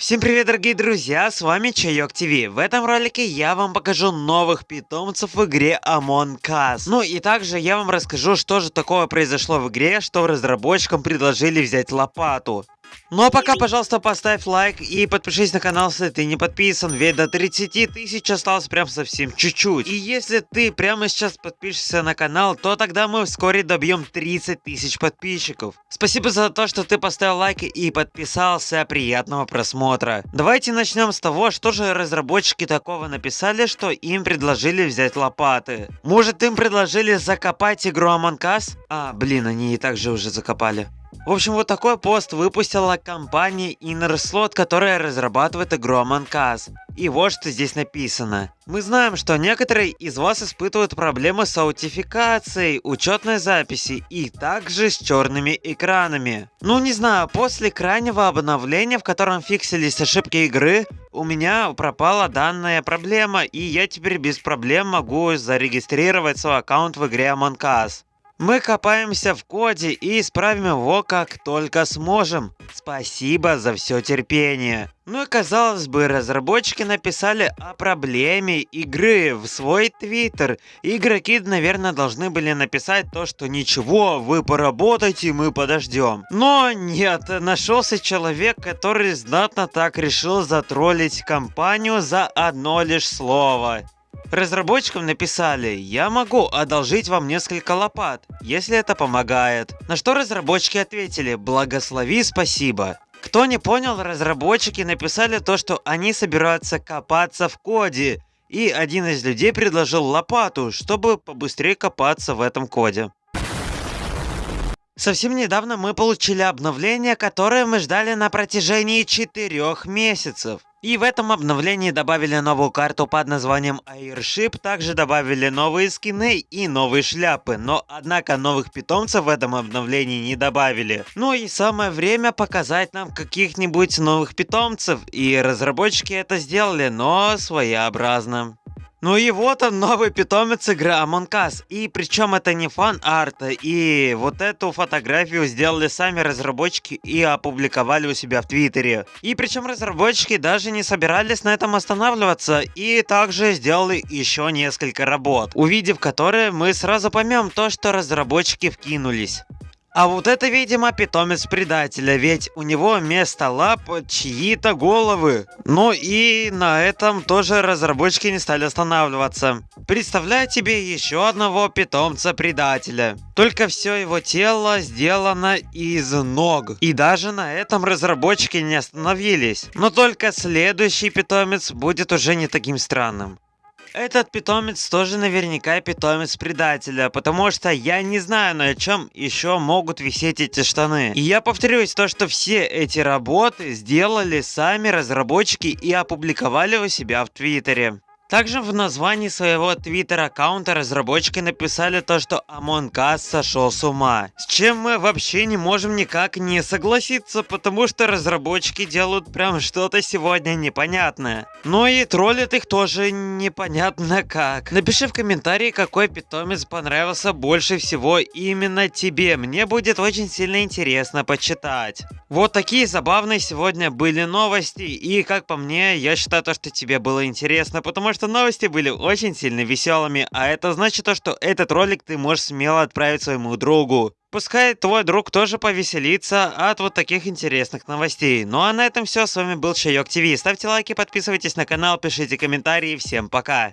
Всем привет, дорогие друзья, с вами Чайок ТВ. В этом ролике я вам покажу новых питомцев в игре Among Us. Ну и также я вам расскажу, что же такое произошло в игре, что разработчикам предложили взять лопату. Ну а пока, пожалуйста, поставь лайк и подпишись на канал, если ты не подписан, ведь до 30 тысяч осталось прям совсем чуть-чуть. И если ты прямо сейчас подпишешься на канал, то тогда мы вскоре добьем 30 тысяч подписчиков. Спасибо за то, что ты поставил лайк и подписался, приятного просмотра. Давайте начнем с того, что же разработчики такого написали, что им предложили взять лопаты. Может им предложили закопать игру Among Us? А, блин, они и так же уже закопали. В общем, вот такой пост выпустила компания InnerSlot, которая разрабатывает игру Among Us. И вот что здесь написано. Мы знаем, что некоторые из вас испытывают проблемы с аутификацией, учетной записи и также с черными экранами. Ну не знаю, после крайнего обновления, в котором фиксились ошибки игры, у меня пропала данная проблема и я теперь без проблем могу зарегистрировать свой аккаунт в игре Among Us. Мы копаемся в коде и исправим его как только сможем. Спасибо за все терпение. Ну и казалось бы, разработчики написали о проблеме игры в свой твиттер. Игроки, наверное, должны были написать то, что ничего, вы поработайте, мы подождем. Но нет, нашелся человек, который знатно так решил затроллить компанию за одно лишь слово. Разработчикам написали, я могу одолжить вам несколько лопат, если это помогает. На что разработчики ответили, благослови, спасибо. Кто не понял, разработчики написали то, что они собираются копаться в коде. И один из людей предложил лопату, чтобы побыстрее копаться в этом коде. Совсем недавно мы получили обновление, которое мы ждали на протяжении 4 месяцев. И в этом обновлении добавили новую карту под названием Airship, также добавили новые скины и новые шляпы, но однако новых питомцев в этом обновлении не добавили. Ну и самое время показать нам каких-нибудь новых питомцев, и разработчики это сделали, но своеобразно. Ну и вот он, новый питомец игры Among Us. И причем это не фан-арт. И вот эту фотографию сделали сами разработчики и опубликовали у себя в Твиттере. И причем разработчики даже не собирались на этом останавливаться. И также сделали еще несколько работ, увидев которые мы сразу поймем то, что разработчики вкинулись. А вот это, видимо, питомец предателя, ведь у него вместо лап чьи-то головы. Ну и на этом тоже разработчики не стали останавливаться. Представляю тебе еще одного питомца предателя. Только все его тело сделано из ног. И даже на этом разработчики не остановились. Но только следующий питомец будет уже не таким странным. Этот питомец тоже наверняка питомец предателя, потому что я не знаю, на чем еще могут висеть эти штаны. И я повторюсь, то, что все эти работы сделали сами разработчики и опубликовали у себя в Твиттере. Также в названии своего твиттер-аккаунта разработчики написали то, что Among Us сошел с ума. С чем мы вообще не можем никак не согласиться, потому что разработчики делают прям что-то сегодня непонятное. Ну и троллят их тоже непонятно как. Напиши в комментарии, какой питомец понравился больше всего именно тебе. Мне будет очень сильно интересно почитать. Вот такие забавные сегодня были новости. И как по мне, я считаю то, что тебе было интересно, потому что что новости были очень сильно веселыми, а это значит то, что этот ролик ты можешь смело отправить своему другу. Пускай твой друг тоже повеселится от вот таких интересных новостей. Ну а на этом все, с вами был Чайок ТВ. Ставьте лайки, подписывайтесь на канал, пишите комментарии, всем пока.